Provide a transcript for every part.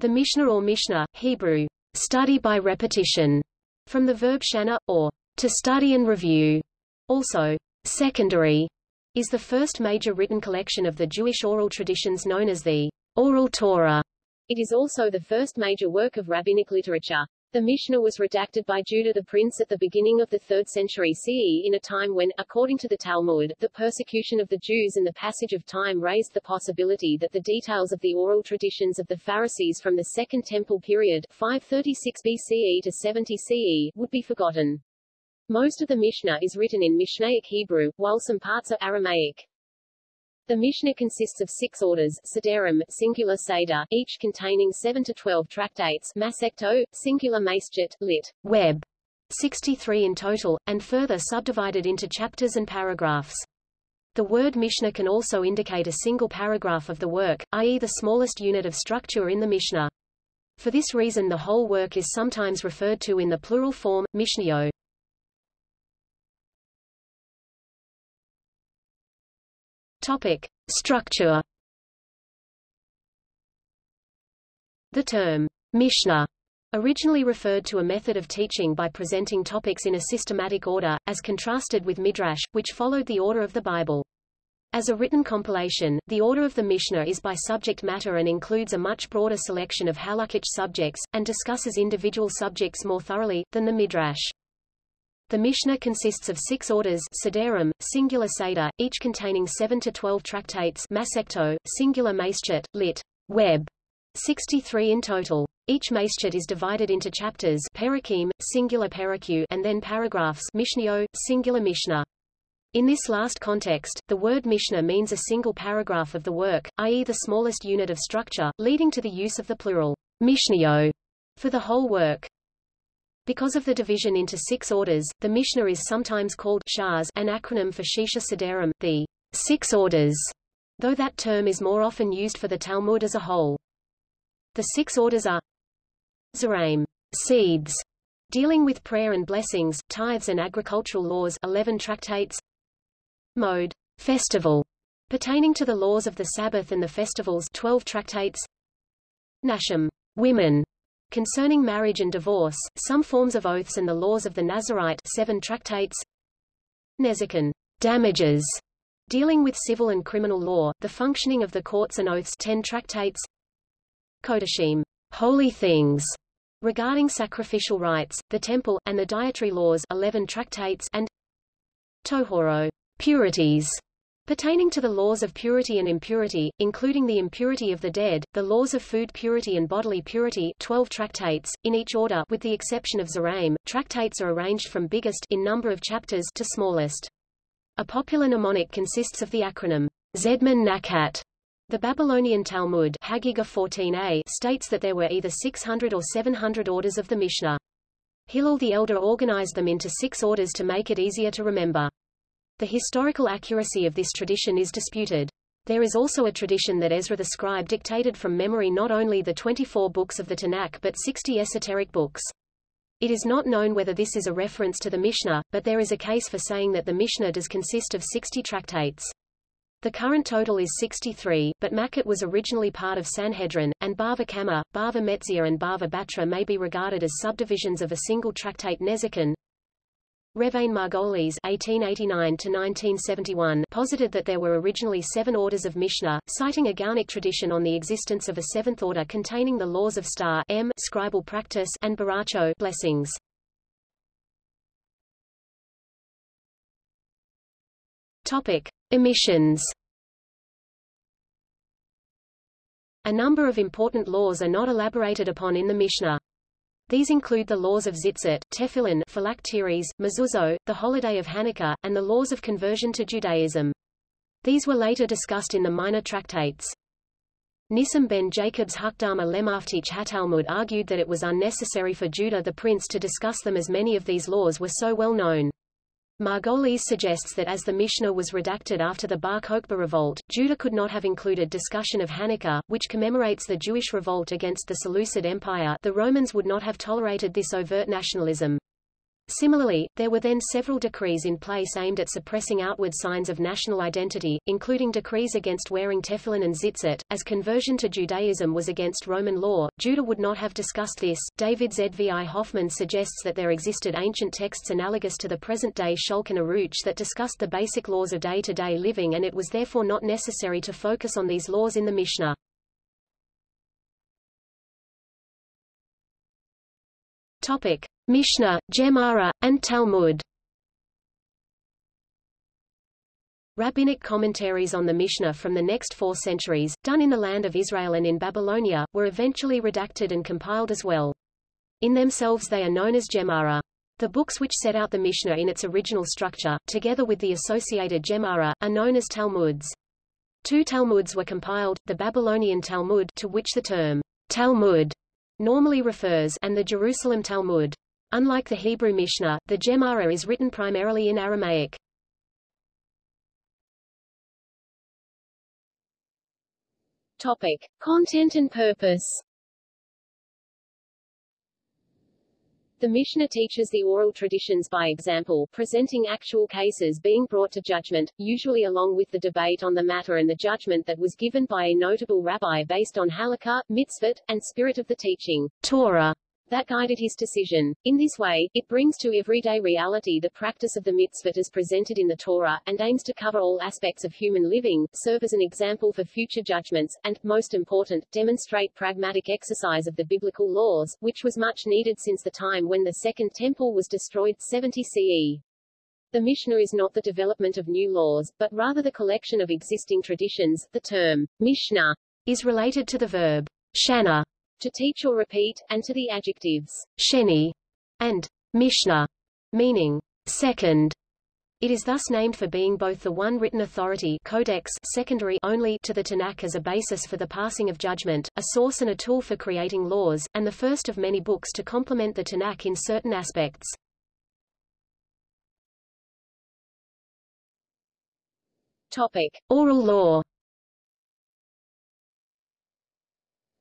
The Mishnah or Mishnah, Hebrew, study by repetition, from the verb shana, or to study and review, also secondary, is the first major written collection of the Jewish oral traditions known as the Oral Torah. It is also the first major work of rabbinic literature. The Mishnah was redacted by Judah the prince at the beginning of the 3rd century CE in a time when, according to the Talmud, the persecution of the Jews and the passage of time raised the possibility that the details of the oral traditions of the Pharisees from the Second Temple period 536 BCE to 70 CE would be forgotten. Most of the Mishnah is written in Mishnaic Hebrew, while some parts are Aramaic. The Mishnah consists of six orders, Sederim, singular Seder, each containing 7 to 12 tractates, Masecto, singular Maschet, lit. Web, 63 in total, and further subdivided into chapters and paragraphs. The word Mishnah can also indicate a single paragraph of the work, i.e. the smallest unit of structure in the Mishnah. For this reason the whole work is sometimes referred to in the plural form, Mishnayot. Topic. Structure The term, Mishnah, originally referred to a method of teaching by presenting topics in a systematic order, as contrasted with Midrash, which followed the order of the Bible. As a written compilation, the order of the Mishnah is by subject matter and includes a much broader selection of halakhic subjects, and discusses individual subjects more thoroughly, than the Midrash. The Mishnah consists of six orders Sederim, singular Seder, each containing 7 to 12 tractates Masecto, singular Maschet, lit. Web. 63 in total. Each Maschet is divided into chapters Perikim, singular Periku, and then paragraphs Mishnayot, singular Mishnah. In this last context, the word Mishnah means a single paragraph of the work, i.e. the smallest unit of structure, leading to the use of the plural Mishnayot for the whole work. Because of the division into six orders, the Mishnah is sometimes called Shas, an acronym for Shisha Sederim, the six orders, though that term is more often used for the Talmud as a whole. The six orders are Zeraim, seeds, dealing with prayer and blessings, tithes and agricultural laws 11 tractates Mode, festival, pertaining to the laws of the Sabbath and the festivals 12 tractates Nashim, women, Concerning marriage and divorce, some forms of oaths and the laws of the Nazarite seven tractates. Nezikin damages, dealing with civil and criminal law, the functioning of the courts and oaths 10 tractates. Kodashim. Holy things, regarding sacrificial rites, the temple, and the dietary laws 11 tractates and Tohoro. Purities, Pertaining to the laws of purity and impurity, including the impurity of the dead, the laws of food purity and bodily purity 12 tractates, in each order with the exception of Zeraim, tractates are arranged from biggest in number of chapters to smallest. A popular mnemonic consists of the acronym Zedman Nakat. The Babylonian Talmud Hagiga 14a states that there were either 600 or 700 orders of the Mishnah. Hillel the Elder organized them into six orders to make it easier to remember. The historical accuracy of this tradition is disputed. There is also a tradition that Ezra the scribe dictated from memory not only the 24 books of the Tanakh but 60 esoteric books. It is not known whether this is a reference to the Mishnah, but there is a case for saying that the Mishnah does consist of 60 tractates. The current total is 63, but Makkot was originally part of Sanhedrin, and Bava Kama, Bava Metzia and Bava Batra may be regarded as subdivisions of a single tractate Nezikin. Revain Margolies (1889–1971) posited that there were originally seven orders of Mishnah, citing a Gaonic tradition on the existence of a seventh order containing the laws of star m scribal practice and baracho blessings. Topic: Emissions. A number of important laws are not elaborated upon in the Mishnah. These include the laws of Tzitzit, Tefillin, phylacteries, mezuzot, the holiday of Hanukkah, and the laws of conversion to Judaism. These were later discussed in the minor tractates. Nissim ben Jacob's Hakdama Lemaftich Hatalmud argued that it was unnecessary for Judah the prince to discuss them as many of these laws were so well known. Margolies suggests that as the Mishnah was redacted after the Bar Kokhba revolt, Judah could not have included discussion of Hanukkah, which commemorates the Jewish revolt against the Seleucid Empire the Romans would not have tolerated this overt nationalism. Similarly, there were then several decrees in place aimed at suppressing outward signs of national identity, including decrees against wearing tefillin and tzitzit. As conversion to Judaism was against Roman law, Judah would not have discussed this. David Zvi Hoffman suggests that there existed ancient texts analogous to the present-day Shulchan Aruch that discussed the basic laws of day-to-day -day living and it was therefore not necessary to focus on these laws in the Mishnah. Topic: Mishnah, Gemara, and Talmud. Rabbinic commentaries on the Mishnah from the next four centuries, done in the land of Israel and in Babylonia, were eventually redacted and compiled as well. In themselves they are known as Gemara. The books which set out the Mishnah in its original structure, together with the associated Gemara, are known as Talmuds. Two Talmuds were compiled, the Babylonian Talmud to which the term Talmud normally refers and the Jerusalem Talmud. Unlike the Hebrew Mishnah, the Gemara is written primarily in Aramaic. Topic: Content and purpose. The Mishnah teaches the oral traditions by example, presenting actual cases being brought to judgment, usually along with the debate on the matter and the judgment that was given by a notable rabbi based on halakha, mitzvot, and spirit of the teaching, Torah that guided his decision. In this way, it brings to everyday reality the practice of the mitzvot as presented in the Torah, and aims to cover all aspects of human living, serve as an example for future judgments, and, most important, demonstrate pragmatic exercise of the biblical laws, which was much needed since the time when the Second Temple was destroyed 70 CE. The Mishnah is not the development of new laws, but rather the collection of existing traditions. The term, Mishnah, is related to the verb, shana, to teach or repeat, and to the adjectives sheni and mishnah, meaning second. It is thus named for being both the one written authority codex secondary only to the Tanakh as a basis for the passing of judgment, a source and a tool for creating laws, and the first of many books to complement the Tanakh in certain aspects. Topic: Oral law.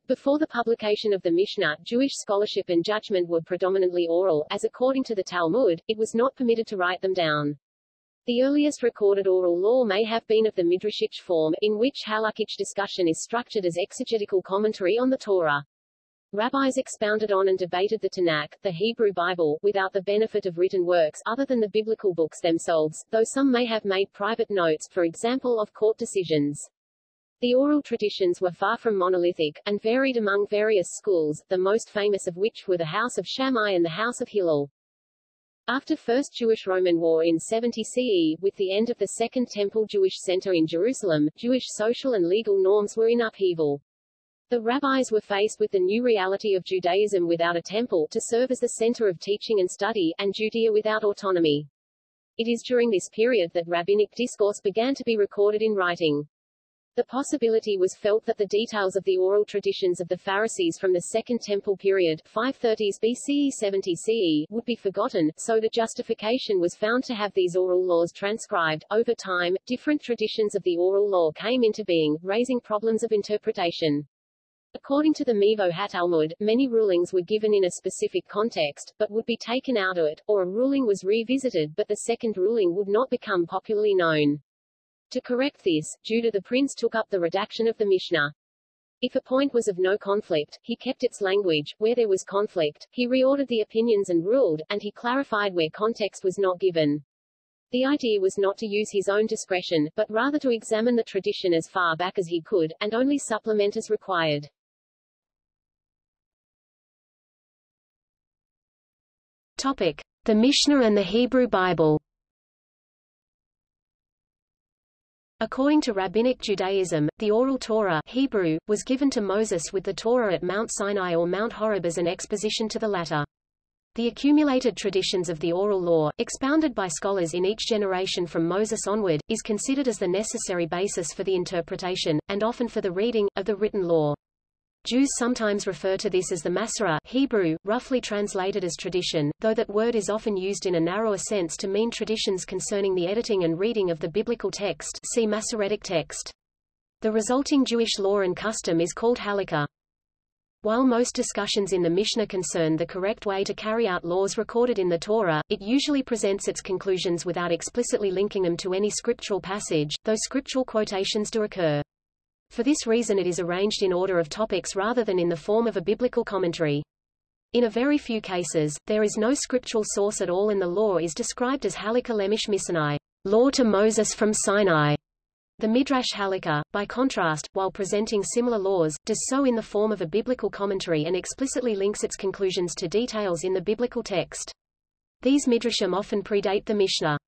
Before the publication of the Mishnah, Jewish scholarship and judgment were predominantly oral, as according to the Talmud, it was not permitted to write them down. The earliest recorded oral law may have been of the Midrashic form, in which halakhic discussion is structured as exegetical commentary on the Torah. Rabbis expounded on and debated the Tanakh, the Hebrew Bible, without the benefit of written works other than the biblical books themselves, though some may have made private notes, for example of court decisions. The oral traditions were far from monolithic, and varied among various schools, the most famous of which were the House of Shammai and the House of Hillel. After First Jewish-Roman War in 70 CE, with the end of the Second Temple Jewish Center in Jerusalem, Jewish social and legal norms were in upheaval. The rabbis were faced with the new reality of Judaism without a temple to serve as the center of teaching and study, and Judea without autonomy. It is during this period that rabbinic discourse began to be recorded in writing. The possibility was felt that the details of the oral traditions of the Pharisees from the Second Temple period 530s BCE 70 CE would be forgotten, so the justification was found to have these oral laws transcribed. Over time, different traditions of the oral law came into being, raising problems of interpretation. According to the Mevo HaTalmud, many rulings were given in a specific context, but would be taken out of it, or a ruling was revisited but the second ruling would not become popularly known. To correct this, Judah the prince took up the redaction of the Mishnah. If a point was of no conflict, he kept its language, where there was conflict, he reordered the opinions and ruled, and he clarified where context was not given. The idea was not to use his own discretion, but rather to examine the tradition as far back as he could, and only supplement as required. Topic. The Mishnah and the Hebrew Bible According to Rabbinic Judaism, the oral Torah Hebrew, was given to Moses with the Torah at Mount Sinai or Mount Horeb as an exposition to the latter. The accumulated traditions of the oral law, expounded by scholars in each generation from Moses onward, is considered as the necessary basis for the interpretation, and often for the reading, of the written law. Jews sometimes refer to this as the Masorah Hebrew, roughly translated as tradition, though that word is often used in a narrower sense to mean traditions concerning the editing and reading of the biblical text see Masoretic text. The resulting Jewish law and custom is called halakha. While most discussions in the Mishnah concern the correct way to carry out laws recorded in the Torah, it usually presents its conclusions without explicitly linking them to any scriptural passage, though scriptural quotations do occur. For this reason it is arranged in order of topics rather than in the form of a biblical commentary. In a very few cases, there is no scriptural source at all and the law is described as halakha lemish misinai, law to Moses from Sinai. The Midrash Halakha, by contrast, while presenting similar laws, does so in the form of a biblical commentary and explicitly links its conclusions to details in the biblical text. These midrashim often predate the Mishnah.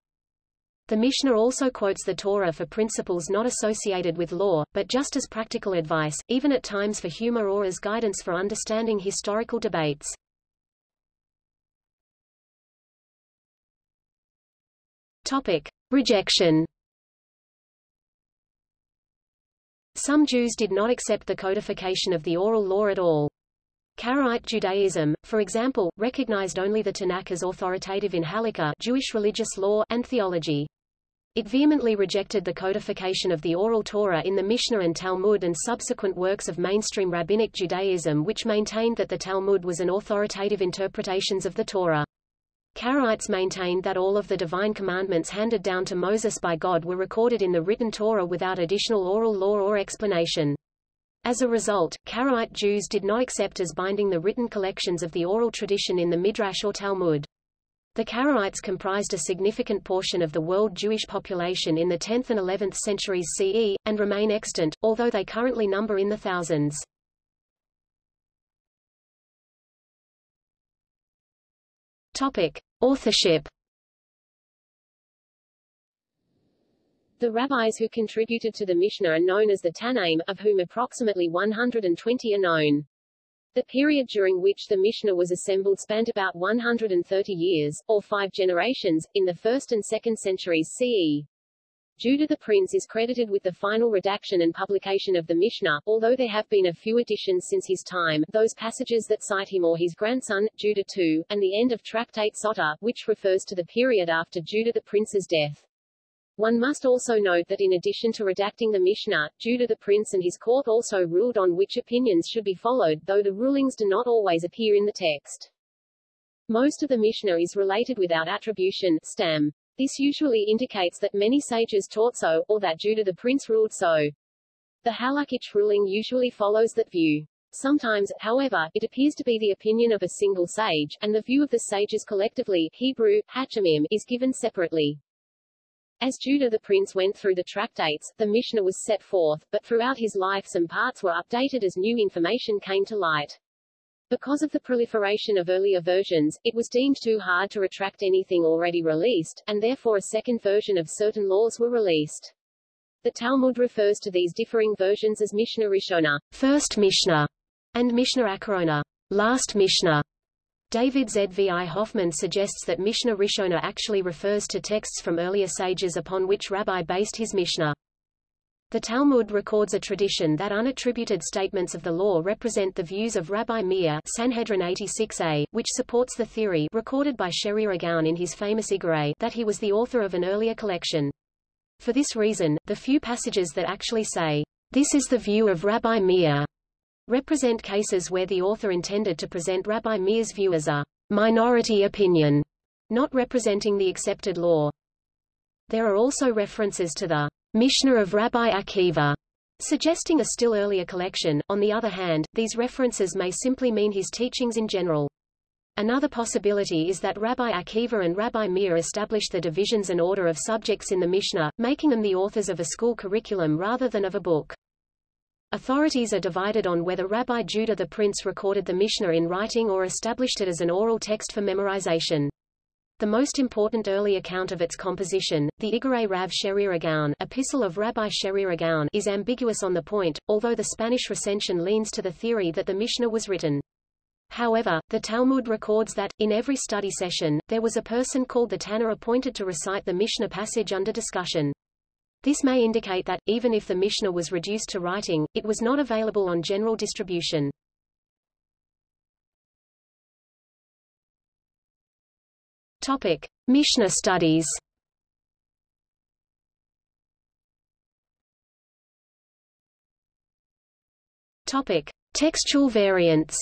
The Mishnah also quotes the Torah for principles not associated with law, but just as practical advice, even at times for humor or as guidance for understanding historical debates. Topic. Rejection Some Jews did not accept the codification of the oral law at all. Karaite Judaism, for example, recognized only the Tanakh as authoritative in Halakha Jewish religious law and theology. It vehemently rejected the codification of the oral Torah in the Mishnah and Talmud and subsequent works of mainstream rabbinic Judaism which maintained that the Talmud was an authoritative interpretations of the Torah. Karaites maintained that all of the divine commandments handed down to Moses by God were recorded in the written Torah without additional oral law or explanation. As a result, Karaite Jews did not accept as binding the written collections of the oral tradition in the Midrash or Talmud. The Karaites comprised a significant portion of the world Jewish population in the 10th and 11th centuries CE, and remain extant, although they currently number in the thousands. Topic: Authorship. The rabbis who contributed to the Mishnah are known as the Tannaim, of whom approximately 120 are known. The period during which the Mishnah was assembled spanned about 130 years, or five generations, in the 1st and 2nd centuries CE. Judah the Prince is credited with the final redaction and publication of the Mishnah, although there have been a few additions since his time, those passages that cite him or his grandson, Judah II, and the end of Tractate Sota, which refers to the period after Judah the Prince's death. One must also note that in addition to redacting the Mishnah, Judah the Prince and his court also ruled on which opinions should be followed, though the rulings do not always appear in the text. Most of the Mishnah is related without attribution stam. This usually indicates that many sages taught so, or that Judah the prince ruled so. The halakhic ruling usually follows that view. Sometimes, however, it appears to be the opinion of a single sage, and the view of the sages collectively Hebrew, Hachamim, is given separately. As Judah the prince went through the tractates, the Mishnah was set forth, but throughout his life some parts were updated as new information came to light. Because of the proliferation of earlier versions, it was deemed too hard to retract anything already released, and therefore a second version of certain laws were released. The Talmud refers to these differing versions as Mishnah Rishona, first Mishnah, and Mishnah Acharona, last Mishnah. David Zvi Hoffman suggests that Mishnah Rishona actually refers to texts from earlier sages upon which Rabbi based his Mishnah. The Talmud records a tradition that unattributed statements of the law represent the views of Rabbi Meir Sanhedrin 86a, which supports the theory recorded by Sherira Gaon in his famous Igare that he was the author of an earlier collection. For this reason, the few passages that actually say, this is the view of Rabbi Meir, represent cases where the author intended to present Rabbi Meir's view as a minority opinion, not representing the accepted law. There are also references to the Mishnah of Rabbi Akiva, suggesting a still earlier collection. On the other hand, these references may simply mean his teachings in general. Another possibility is that Rabbi Akiva and Rabbi Meir established the divisions and order of subjects in the Mishnah, making them the authors of a school curriculum rather than of a book. Authorities are divided on whether Rabbi Judah the Prince recorded the Mishnah in writing or established it as an oral text for memorization. The most important early account of its composition, the Igare Rav Sherir Epistle of Rabbi Sherir is ambiguous on the point, although the Spanish recension leans to the theory that the Mishnah was written. However, the Talmud records that, in every study session, there was a person called the Tanna appointed to recite the Mishnah passage under discussion. This may indicate that, even if the Mishnah was reduced to writing, it was not available on general distribution. Topic: Mishnah studies. Topic: Textual variants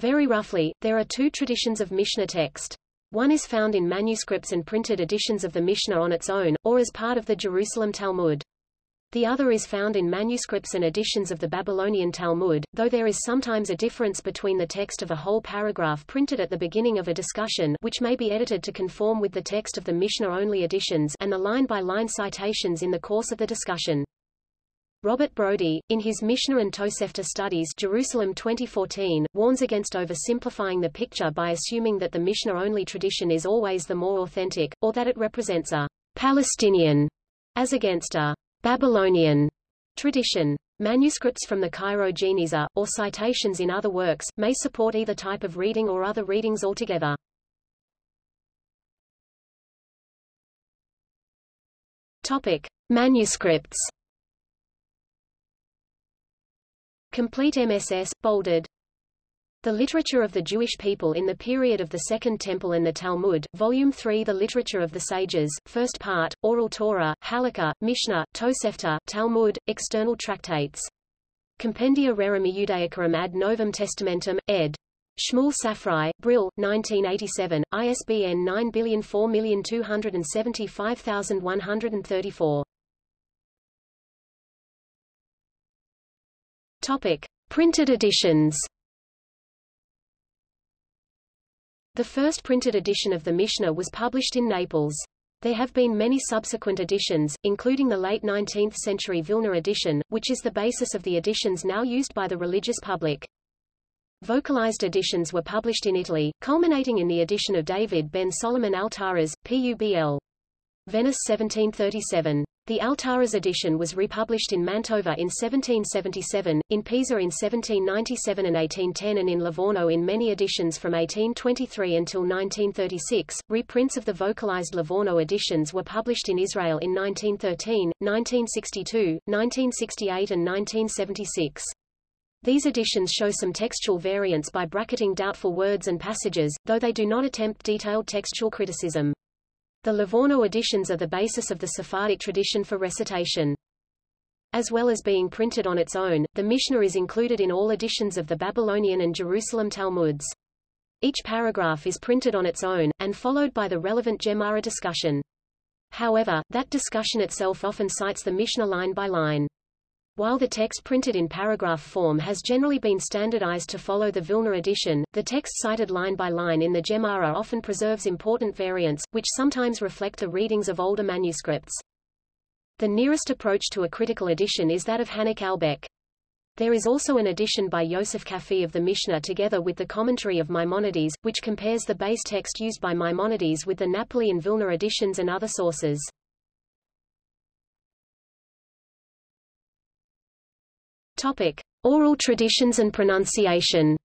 Very roughly, there are two traditions of Mishnah text. One is found in manuscripts and printed editions of the Mishnah on its own, or as part of the Jerusalem Talmud. The other is found in manuscripts and editions of the Babylonian Talmud, though there is sometimes a difference between the text of a whole paragraph printed at the beginning of a discussion which may be edited to conform with the text of the Mishnah-only editions and the line-by-line -line citations in the course of the discussion. Robert Brody, in his Mishnah and Tosefta Studies Jerusalem 2014, warns against oversimplifying the picture by assuming that the Mishnah-only tradition is always the more authentic, or that it represents a Palestinian, as against a Babylonian tradition. Manuscripts from the Cairo Geniza, or citations in other works, may support either type of reading or other readings altogether. Topic. Manuscripts Complete MSS, bolded the Literature of the Jewish People in the Period of the Second Temple and the Talmud, Volume 3 The Literature of the Sages, First Part, Oral Torah, Halakha, Mishnah, Tosefta, Talmud, External Tractates. Compendia Rerum Iudaicarum ad Novum Testamentum, ed. Shmuel Safrai, Brill, 1987, ISBN 9004275134. Topic: Printed editions. The first printed edition of the Mishnah was published in Naples. There have been many subsequent editions, including the late 19th century Vilna edition, which is the basis of the editions now used by the religious public. Vocalized editions were published in Italy, culminating in the edition of David ben Solomon Altaras, Publ. Venice 1737. The Altaras edition was republished in Mantova in 1777, in Pisa in 1797 and 1810 and in Livorno in many editions from 1823 until 1936. Reprints of the vocalized Livorno editions were published in Israel in 1913, 1962, 1968 and 1976. These editions show some textual variants by bracketing doubtful words and passages, though they do not attempt detailed textual criticism. The Livorno editions are the basis of the Sephardic tradition for recitation. As well as being printed on its own, the Mishnah is included in all editions of the Babylonian and Jerusalem Talmuds. Each paragraph is printed on its own, and followed by the relevant Gemara discussion. However, that discussion itself often cites the Mishnah line by line. While the text printed in paragraph form has generally been standardized to follow the Vilna edition, the text cited line by line in the Gemara often preserves important variants, which sometimes reflect the readings of older manuscripts. The nearest approach to a critical edition is that of Hanoch Albeck. There is also an edition by Yosef Kafi of the Mishnah together with the commentary of Maimonides, which compares the base text used by Maimonides with the Napoli and Vilna editions and other sources. Topic: Oral traditions and pronunciation.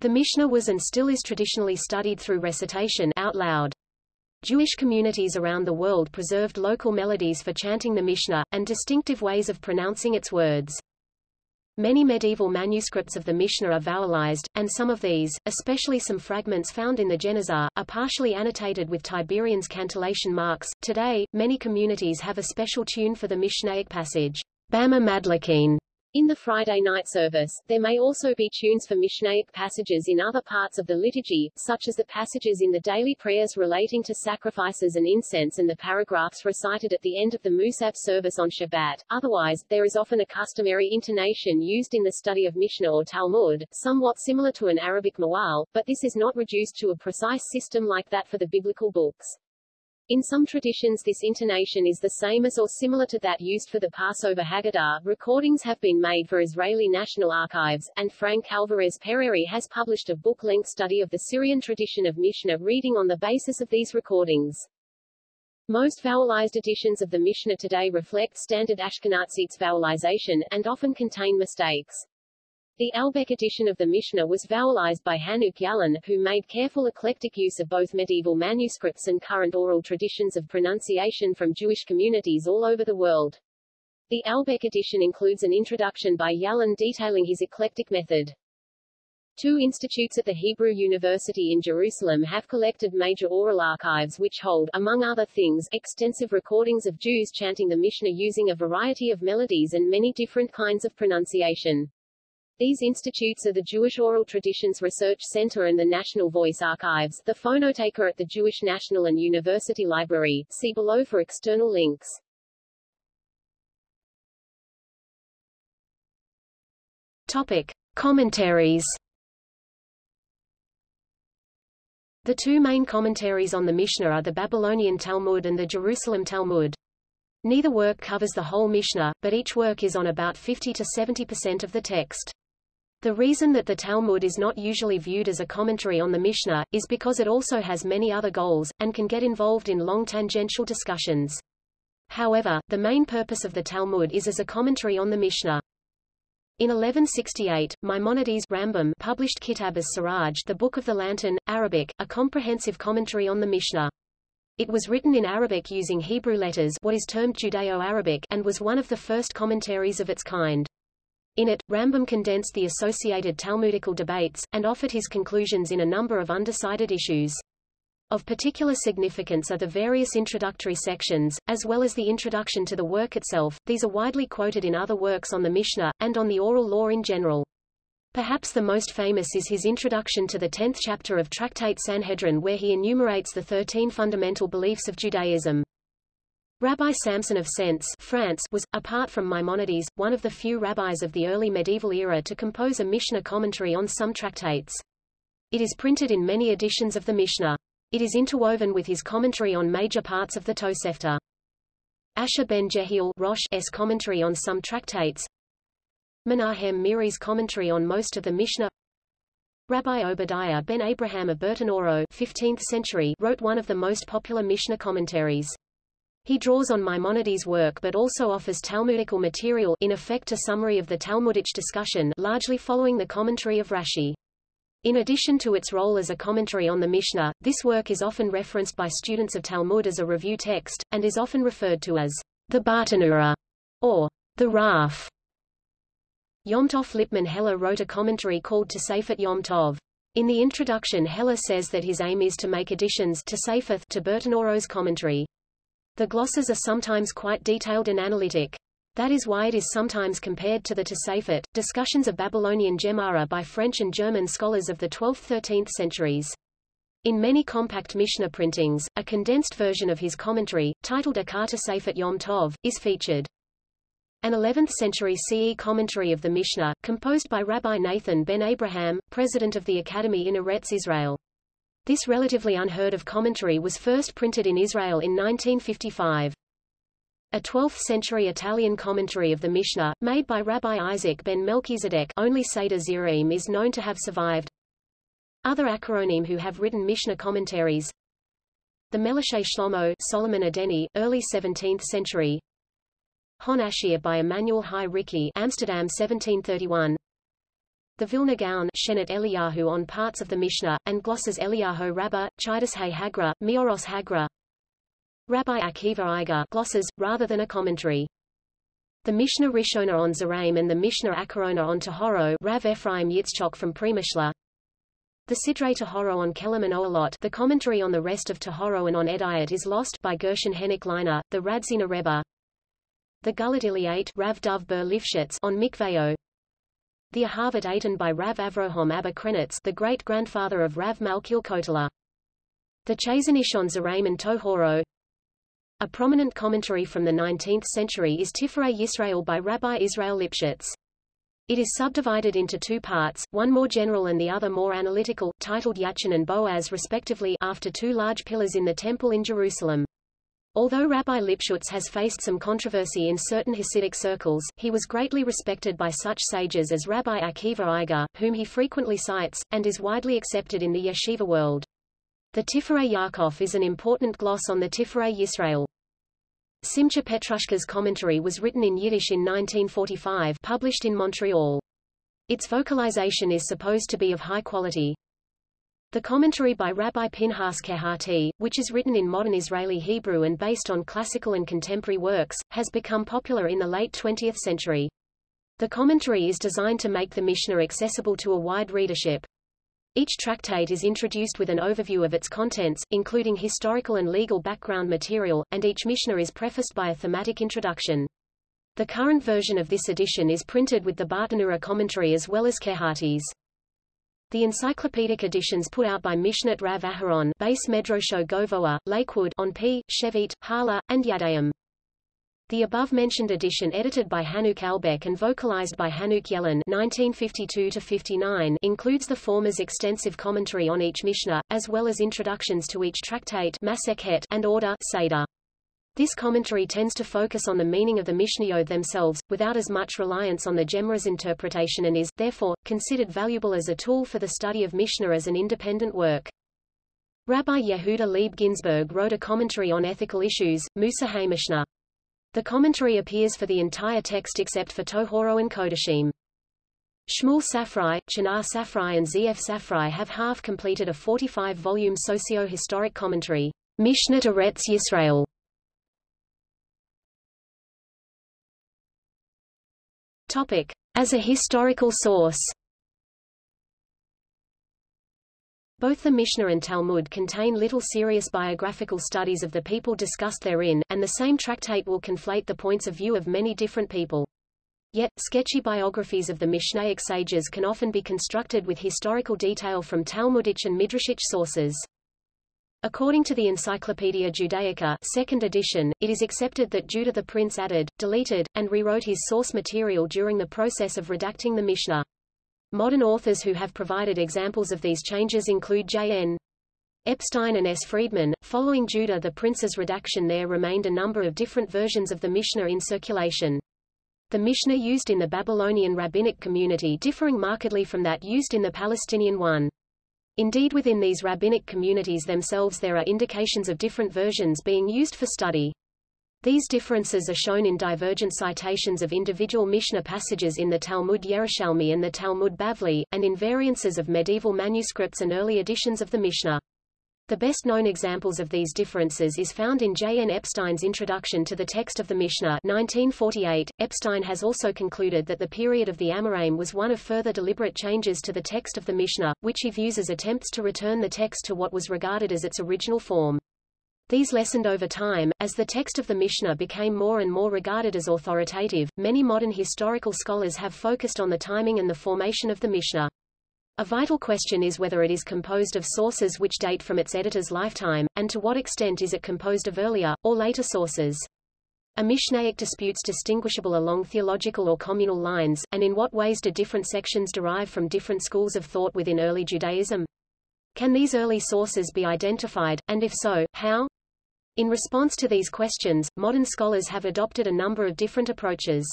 The Mishnah was and still is traditionally studied through recitation out loud. Jewish communities around the world preserved local melodies for chanting the Mishnah, and distinctive ways of pronouncing its words. Many medieval manuscripts of the Mishnah are vowelized, and some of these, especially some fragments found in the Geniza, are partially annotated with Tiberian's cantillation marks. Today, many communities have a special tune for the Mishnaic passage, Bama Madlakin, in the Friday night service, there may also be tunes for Mishnaic passages in other parts of the liturgy, such as the passages in the daily prayers relating to sacrifices and incense and the paragraphs recited at the end of the Musaf service on Shabbat. Otherwise, there is often a customary intonation used in the study of Mishnah or Talmud, somewhat similar to an Arabic mawal, but this is not reduced to a precise system like that for the biblical books. In some traditions this intonation is the same as or similar to that used for the Passover Haggadah. Recordings have been made for Israeli National Archives, and Frank Alvarez Pereyre has published a book-length study of the Syrian tradition of Mishnah reading on the basis of these recordings. Most vowelized editions of the Mishnah today reflect standard Ashkenazic vowelization, and often contain mistakes. The Albeck edition of the Mishnah was vowelized by Hanoch Yalon, who made careful eclectic use of both medieval manuscripts and current oral traditions of pronunciation from Jewish communities all over the world. The Albeck edition includes an introduction by Yalon detailing his eclectic method. Two institutes at the Hebrew University in Jerusalem have collected major oral archives which hold, among other things, extensive recordings of Jews chanting the Mishnah using a variety of melodies and many different kinds of pronunciation. These institutes are the Jewish Oral Traditions Research Center and the National Voice Archives, the Phonoteca at the Jewish National and University Library. See below for external links. Topic. Commentaries The two main commentaries on the Mishnah are the Babylonian Talmud and the Jerusalem Talmud. Neither work covers the whole Mishnah, but each work is on about 50 to 70% of the text. The reason that the Talmud is not usually viewed as a commentary on the Mishnah, is because it also has many other goals, and can get involved in long tangential discussions. However, the main purpose of the Talmud is as a commentary on the Mishnah. In 1168, Maimonides Rambam published Kitab as-Siraj the Book of the Lantern, Arabic, a comprehensive commentary on the Mishnah. It was written in Arabic using Hebrew letters what is termed Judeo-Arabic and was one of the first commentaries of its kind. In it, Rambam condensed the associated Talmudical debates, and offered his conclusions in a number of undecided issues. Of particular significance are the various introductory sections, as well as the introduction to the work itself. These are widely quoted in other works on the Mishnah, and on the oral law in general. Perhaps the most famous is his introduction to the tenth chapter of Tractate Sanhedrin where he enumerates the thirteen fundamental beliefs of Judaism. Rabbi Samson of Sens France was, apart from Maimonides, one of the few rabbis of the early medieval era to compose a Mishnah commentary on some tractates. It is printed in many editions of the Mishnah. It is interwoven with his commentary on major parts of the Tosefta. Asher ben Jehiel Rosh's commentary on some tractates. Menahem Meiri's commentary on most of the Mishnah. Rabbi Obadiah ben Abraham of Bertinoro 15th century wrote one of the most popular Mishnah commentaries. He draws on Maimonides' work but also offers Talmudical material in effect a summary of the Talmudic discussion largely following the commentary of Rashi. In addition to its role as a commentary on the Mishnah, this work is often referenced by students of Talmud as a review text, and is often referred to as the Bartenura, or the Raf. Yom Tov Lipman Heller wrote a commentary called Tosefet Yom Tov. In the introduction Heller says that his aim is to make additions to Safeth to Bertinoro's commentary. The glosses are sometimes quite detailed and analytic. That is why it is sometimes compared to the Tosafot, discussions of Babylonian Gemara by French and German scholars of the 12th–13th centuries. In many compact Mishnah printings, a condensed version of his commentary, titled Akar Tosafot Yom Tov, is featured. An 11th-century CE commentary of the Mishnah, composed by Rabbi Nathan ben Abraham, president of the Academy in Eretz Israel. This relatively unheard of commentary was first printed in Israel in 1955. A 12th-century Italian commentary of the Mishnah, made by Rabbi Isaac ben Melchizedek only Seder Zeraim is known to have survived. Other Acharonim who have written Mishnah commentaries The Melashe Shlomo Solomon Adeni, early 17th century Hon Ashir by Emmanuel Hai Ricci Amsterdam 1731 The Vilna Gaon Shenet Eliyahu on parts of the Mishnah, and glosses Eliyahu Rabbah, Chidus Hay Hagra, Mioros Hagra Rabbi Akiva Eiger glosses, rather than a commentary. The Mishnah Rishona on Zeraim and the Mishnah Acharona on Tahoro Rav Ephraim Yitzchok from Premishla. The Sidrei Tahoro on Kelim and Oalot the commentary on the rest of Tahoro and on Edayat is lost by Gershon Hennick Leiner, the Radzina Rebbe. The Gulat Iliate Rav Dov Ber Lifshitz on Mikveo. The Ahavat Eitan by Rav Avrohom Abba the great-grandfather of Rav Malkiel Kotler. The Chazanish on Zeraim and Tohoro. A prominent commentary from the 19th century is Tiferet Yisrael by Rabbi Israel Lipshitz. It is subdivided into two parts, one more general and the other more analytical, titled Yachin and Boaz respectively after two large pillars in the Temple in Jerusalem. Although Rabbi Lipschutz has faced some controversy in certain Hasidic circles, he was greatly respected by such sages as Rabbi Akiva Eiger, whom he frequently cites, and is widely accepted in the yeshiva world. The Tiferet Yaakov is an important gloss on the Tiferet Yisrael. Simcha Petrushka's commentary was written in Yiddish in 1945 published in Montreal. Its vocalization is supposed to be of high quality. The commentary by Rabbi Pinhas Kehati, which is written in modern Israeli Hebrew and based on classical and contemporary works, has become popular in the late 20th century. The commentary is designed to make the Mishnah accessible to a wide readership. Each tractate is introduced with an overview of its contents, including historical and legal background material, and each Mishnah is prefaced by a thematic introduction. The current version of this edition is printed with the Bartenura commentary as well as Kehati's. The encyclopedic editions put out by Mishnat Rav Aharon Base Medrosho Govoa, Lakewood on P, Shevit, Hala, and Yadayim. The above-mentioned edition edited by Hanoch Albeck and vocalized by Hanoch Yalon 1952 includes the former's extensive commentary on each Mishnah, as well as introductions to each tractate and order Seder. This commentary tends to focus on the meaning of the Mishnayot themselves, without as much reliance on the Gemara's interpretation and is, therefore, considered valuable as a tool for the study of Mishnah as an independent work. Rabbi Yehuda Leib Ginsburg wrote a commentary on ethical issues, Musa HaMishnah. The commentary appears for the entire text except for Tohoro and Kodashim. Shmuel Safrai, Chinar Safrai and ZF Safrai have half completed a 45-volume socio-historic commentary, Mishnah Eretz Yisrael. Topic. As a historical source Both the Mishnah and Talmud contain little serious biographical studies of the people discussed therein, and the same tractate will conflate the points of view of many different people. Yet, sketchy biographies of the Mishnaic sages can often be constructed with historical detail from Talmudic and Midrashic sources. According to the Encyclopaedia Judaica second edition, it is accepted that Judah the prince added, deleted, and rewrote his source material during the process of redacting the Mishnah. Modern authors who have provided examples of these changes include J.N. Epstein and S. Friedman. Following Judah the Prince's redaction there remained a number of different versions of the Mishnah in circulation. The Mishnah used in the Babylonian rabbinic community differing markedly from that used in the Palestinian one. Indeed within these rabbinic communities themselves there are indications of different versions being used for study. These differences are shown in divergent citations of individual Mishnah passages in the Talmud Yerushalmi and the Talmud Bavli, and in variances of medieval manuscripts and early editions of the Mishnah. The best-known examples of these differences is found in J. N. Epstein's introduction to the text of the Mishnah 1948. Epstein has also concluded that the period of the Amoraim was one of further deliberate changes to the text of the Mishnah, which he views as attempts to return the text to what was regarded as its original form. These lessened over time, as the text of the Mishnah became more and more regarded as authoritative. Many modern historical scholars have focused on the timing and the formation of the Mishnah. A vital question is whether it is composed of sources which date from its editor's lifetime, and to what extent is it composed of earlier, or later sources. Are Mishnaic disputes distinguishable along theological or communal lines, and in what ways do different sections derive from different schools of thought within early Judaism? Can these early sources be identified, and if so, how? In response to these questions, modern scholars have adopted a number of different approaches.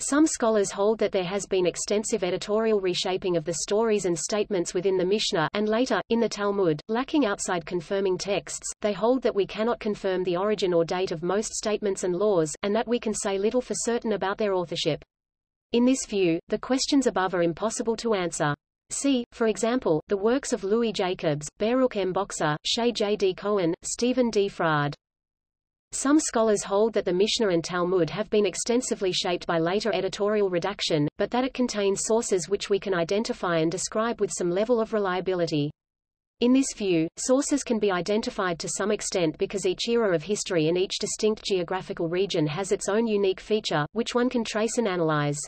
Some scholars hold that there has been extensive editorial reshaping of the stories and statements within the Mishnah and later, in the Talmud, lacking outside confirming texts. They hold that we cannot confirm the origin or date of most statements and laws, and that we can say little for certain about their authorship. In this view, the questions above are impossible to answer. See, for example, the works of Louis Jacobs, Baruch M. Boxer, Shaye J. D. Cohen, Stephen D. Fraade. Some scholars hold that the Mishnah and Talmud have been extensively shaped by later editorial redaction, but that it contains sources which we can identify and describe with some level of reliability. In this view, sources can be identified to some extent because each era of history and each distinct geographical region has its own unique feature, which one can trace and analyze.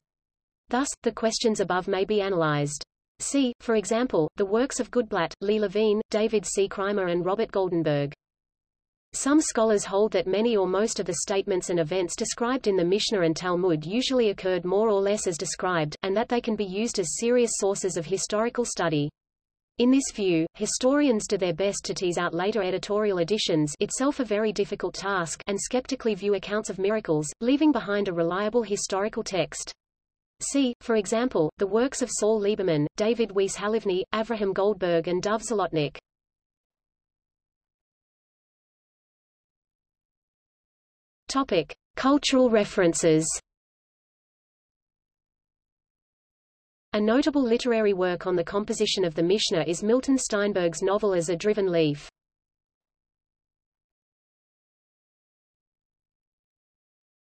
Thus, the questions above may be analyzed. See, for example, the works of Goodblatt, Lee Levine, David C. Kraemer and Robert Goldenberg. Some scholars hold that many or most of the statements and events described in the Mishnah and Talmud usually occurred more or less as described, and that they can be used as serious sources of historical study. In this view, historians do their best to tease out later editorial additions itself a very difficult task and skeptically view accounts of miracles, leaving behind a reliable historical text. See, for example, the works of Saul Lieberman, David Weiss Halivni, Avraham Goldberg and Dov Zlotnick. Topic. Cultural references A notable literary work on the composition of the Mishnah is Milton Steinberg's novel As a Driven Leaf.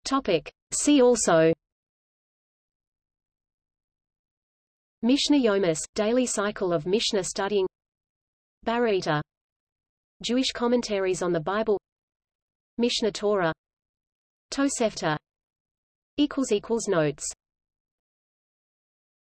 Topic. See also Mishnah Yomis, daily cycle of Mishnah studying Baraita Jewish commentaries on the Bible Mishnah Torah Tosefta. Notes